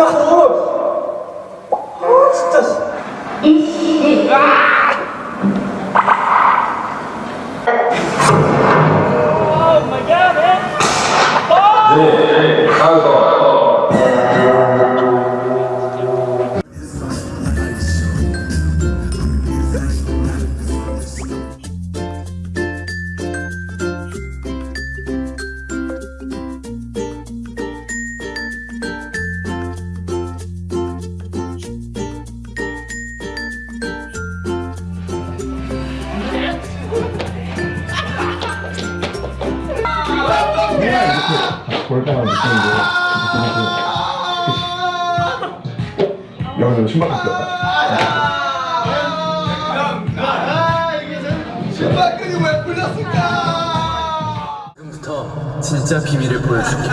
하냐고 아 진짜 볼 때만 느끼는 게 영어 신발 갖고 왔다 지금부터 진짜 비밀을 보여줄게.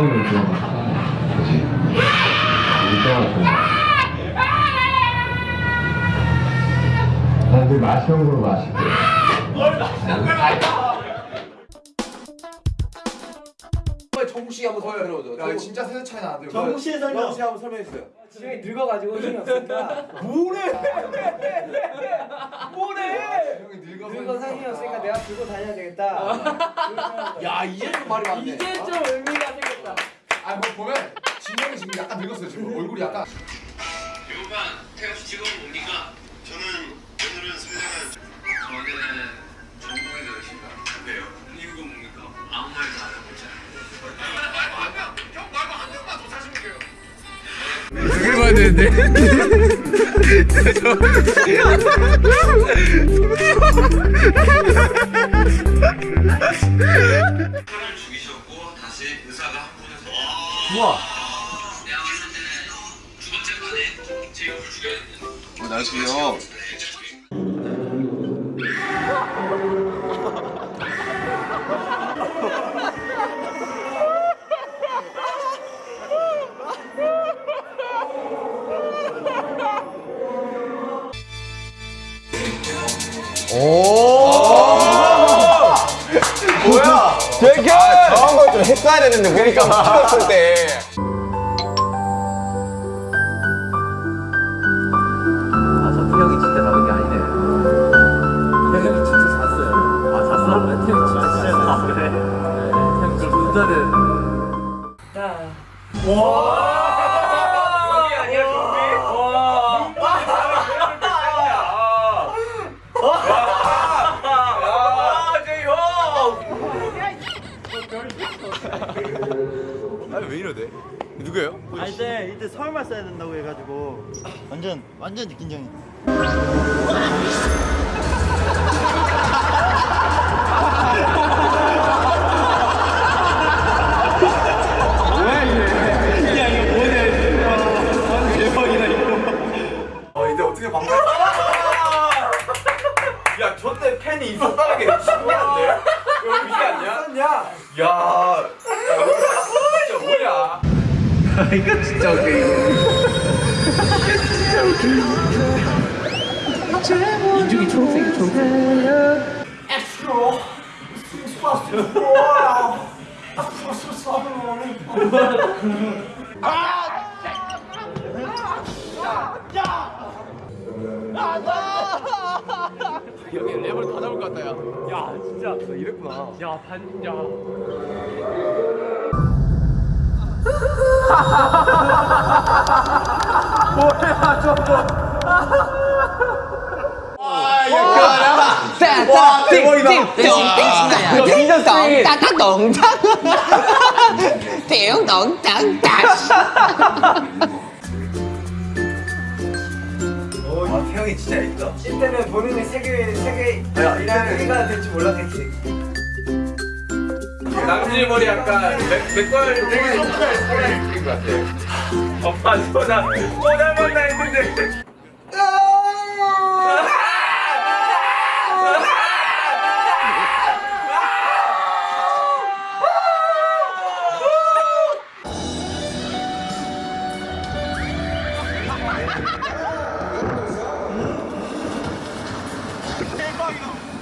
이게 100번을 들어갔다 그치? 일정하고 난늘 맛있는 걸로 마실게 정국씨 한번 설명 들어보죠. 야 진짜 세대 차이 나는데. 정국씨 설명. 정국씨 한번 설명해 주세요. 지금이 늙어가지고 힘이 없으니까 뭐래? 뭐래? 늙어서 늙어서 힘이 없으니까 내가 들고 다녀야 되겠다 야 이제 좀 말이 많네. 이제 좀 의미가 생겼다 아 뭐 보면 진영이 지금 약간 늙었어요 얼굴이 약간. 배고파 씨 지금 뭡니까? 저는 오늘은 설레는 저는 전공이 되십니다 왜요? 이유가 뭡니까? 아무 말도 안 하고 있잖아요 형 말고 한 명만 더 잘생겨요 그걸 봐야 되는데. 사람을 죽이셨고 다시 의사가 한 분에서 우와 어 나이스요. 되게 아, 저런 걸 좀 했어야 되는데 보니까 찍었을 때 태형 그럼 문자는. 여기 아니야 여기 아 이때 이때 서울말 써야 된다고 해가지고 완전 완전 적이 어떻게 방금? 야, 저때 팬이 있었다는 게 신기한데? 이거 의미 아니야? 있었냐? 야, 진짜 뭐야? 이거 진짜 웃겨, 이거. 인중이 초록색이야, 초록색. 여기 랩을 다 잡을 것 같다, 야. 야 진짜 너 이랬구나. 야 반야 와, 태 형이 진짜 있다. 이때는 본인이 세계 세계 야, 이라는 이때는- 회가 될줄 몰랐겠지 남진이 머리 약간 맥, 맥걸 되게 성깔 느낀 것 같아. 엄마 소나 소나 만 Chicago.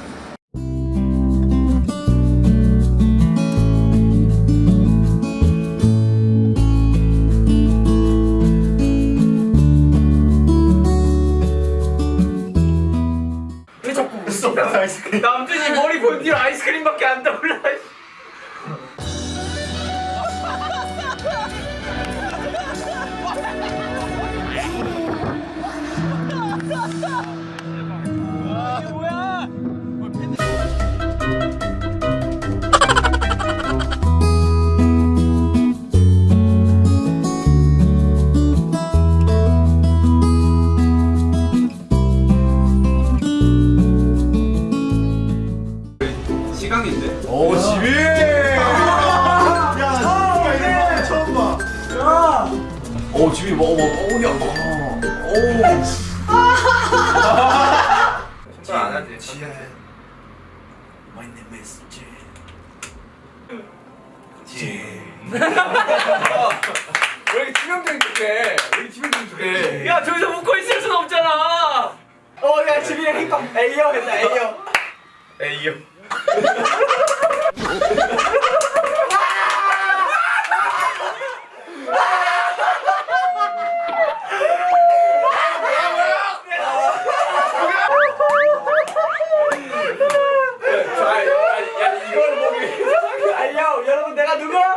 여러분 내가 누구? 아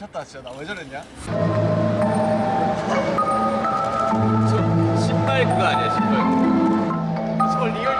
미쳤다 진짜. 나 왜 저랬냐? 신발 그거 아니야 신발. 저 리얼 리얼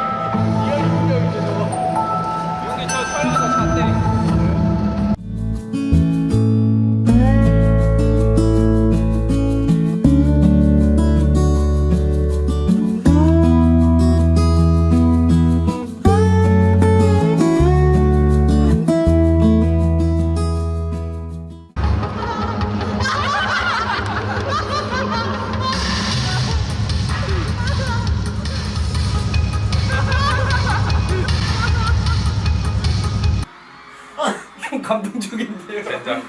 감동적인데요. 진짜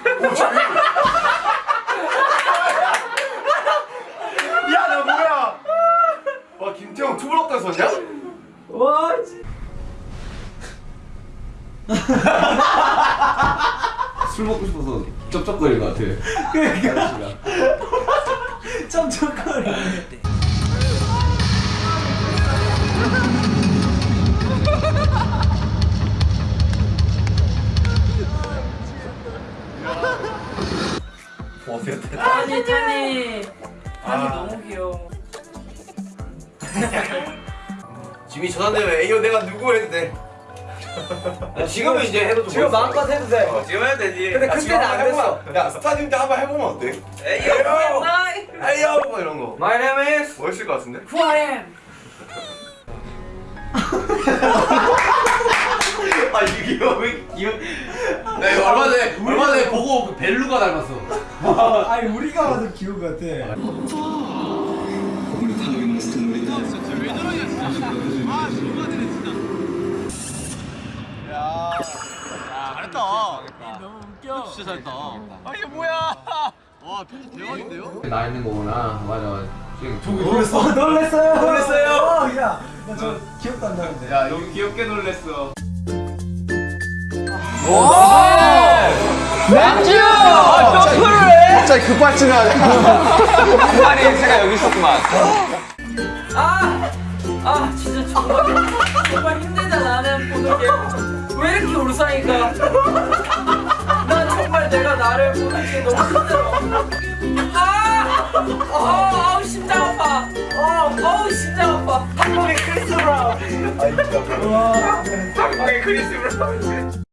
야나 뭐야 와 김태형 투블럭 떴었냐? 와. 술 먹고 싶어서 쩝쩝거릴 것 같아 깜짝거리. 아니 타니. 타니 너무 귀여워. 지민이 전화되면 에이요 내가 누구 해도 돼 지금은 이제 해도 좀 지금. 마음껏 해도 돼. 어, 지금 해도 되지 근데 야, 지금 그때는 안 됐어. 야 스타디움 때 한번 해보면 어때? 에이요 에이요 뭐 이런 거 My name is. 멋있을 것 같은데? Who I am. 아 이게 왜 귀여 나 이거 얼마 전에 얼마 전에 보고 그 벨루가 닮았어 아니 우리가 봐도 귀여운 것 같아. 잘했다 너무 웃겨 진짜 잘했다 아 이게 뭐야 와 편집 대박인데요? 나 있는 거구나 맞아 지금 저기 놀랬어. 놀랬어요. 놀랬어요. 어, 야, 나저 기억도 안 나는데. 야 너무 귀엽게 놀랬어 갑자기 급발진을 하네 그만이 제가 여기 있었구만 아, 아 진짜 정말 정말 힘들다 나는 보는 게 왜 이렇게 울상인가? 난 정말 내가 나를 보는 게 너무 힘들어. 아, 어, 아우 심장 아파. 어, 어우 심장 아파. 한국의 크리스 브라운. 한국의 크리스 브라운